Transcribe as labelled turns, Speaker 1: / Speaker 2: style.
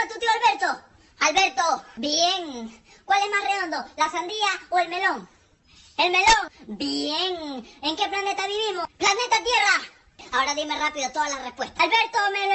Speaker 1: llama tu tío Alberto? Alberto, bien. ¿Cuál es más redondo, la sandía o el melón? El melón, bien. ¿En qué planeta vivimos? Planeta Tierra. Ahora dime rápido todas las respuestas. Alberto, melón!